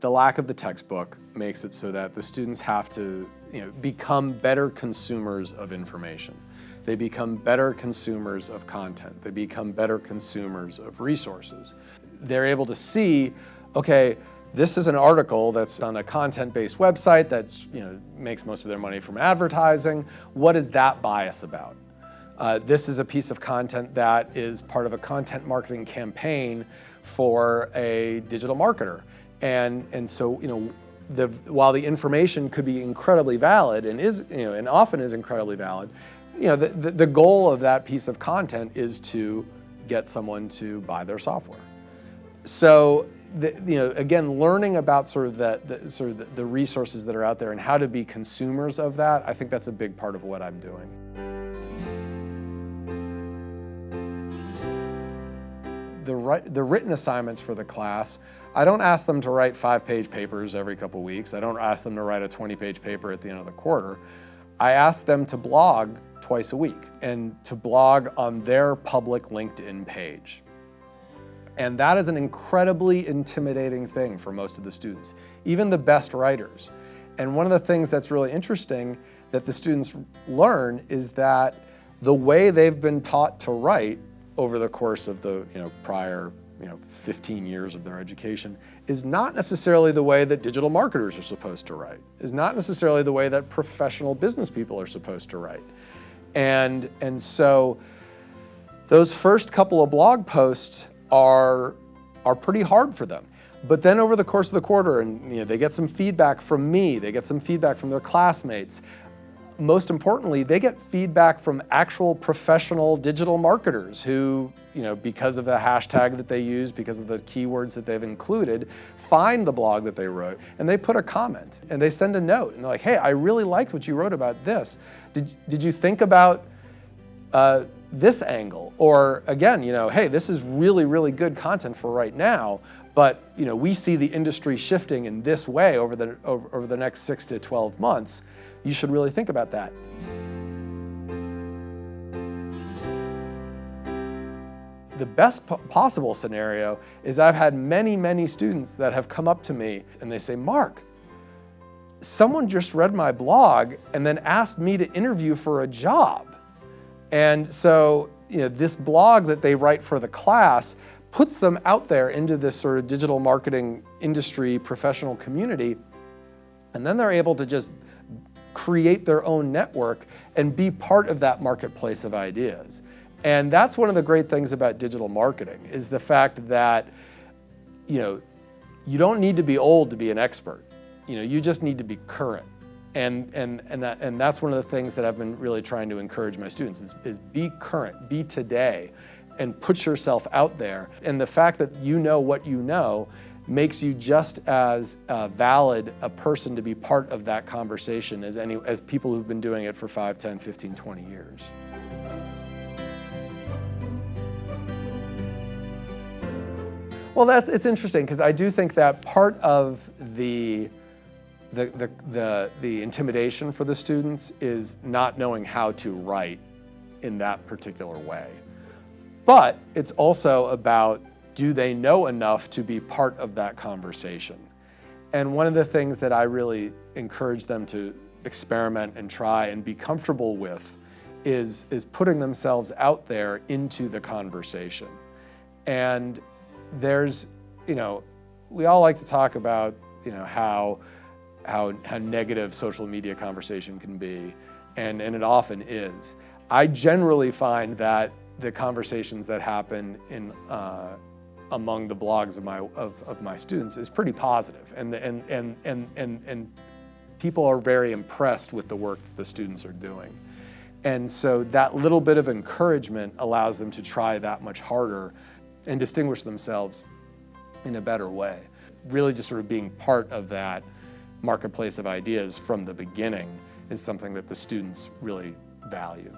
the lack of the textbook makes it so that the students have to you know, become better consumers of information. They become better consumers of content. They become better consumers of resources. They're able to see, okay, this is an article that's on a content-based website that you know, makes most of their money from advertising. What is that bias about? Uh, this is a piece of content that is part of a content marketing campaign for a digital marketer. And, and so, you know, the, while the information could be incredibly valid and is, you know, and often is incredibly valid, you know, the, the, the goal of that piece of content is to get someone to buy their software. So the, you know, again, learning about sort of the, the sort of the, the, resources that are out there and how to be consumers of that, I think that's a big part of what I'm doing. The, the written assignments for the class, I don't ask them to write five-page papers every couple weeks. I don't ask them to write a 20-page paper at the end of the quarter. I ask them to blog twice a week and to blog on their public LinkedIn page. And that is an incredibly intimidating thing for most of the students, even the best writers. And one of the things that's really interesting that the students learn is that the way they've been taught to write over the course of the you know, prior you know, 15 years of their education is not necessarily the way that digital marketers are supposed to write, is not necessarily the way that professional business people are supposed to write. And, and so those first couple of blog posts are, are pretty hard for them. But then over the course of the quarter, and you know, they get some feedback from me, they get some feedback from their classmates. Most importantly, they get feedback from actual professional digital marketers who, you know, because of the hashtag that they use, because of the keywords that they've included, find the blog that they wrote and they put a comment and they send a note and they're like, hey, I really liked what you wrote about this. Did, did you think about uh, this angle. Or again, you know, hey, this is really, really good content for right now, but you know, we see the industry shifting in this way over the, over, over the next six to 12 months. You should really think about that. The best possible scenario is I've had many, many students that have come up to me and they say, Mark, someone just read my blog and then asked me to interview for a job. And so you know, this blog that they write for the class puts them out there into this sort of digital marketing industry professional community. And then they're able to just create their own network and be part of that marketplace of ideas. And that's one of the great things about digital marketing is the fact that, you know, you don't need to be old to be an expert. You know, you just need to be current. And, and, and, that, and that's one of the things that I've been really trying to encourage my students is, is be current, be today, and put yourself out there. And the fact that you know what you know makes you just as uh, valid a person to be part of that conversation as, any, as people who've been doing it for 5, 10, 15, 20 years. Well, that's, it's interesting because I do think that part of the the, the, the, the intimidation for the students is not knowing how to write in that particular way. But it's also about do they know enough to be part of that conversation? And one of the things that I really encourage them to experiment and try and be comfortable with is, is putting themselves out there into the conversation. And there's, you know, we all like to talk about, you know, how how, how negative social media conversation can be, and, and it often is. I generally find that the conversations that happen in, uh, among the blogs of my, of, of my students is pretty positive, and, and, and, and, and, and people are very impressed with the work that the students are doing. And so that little bit of encouragement allows them to try that much harder and distinguish themselves in a better way. Really just sort of being part of that marketplace of ideas from the beginning is something that the students really value.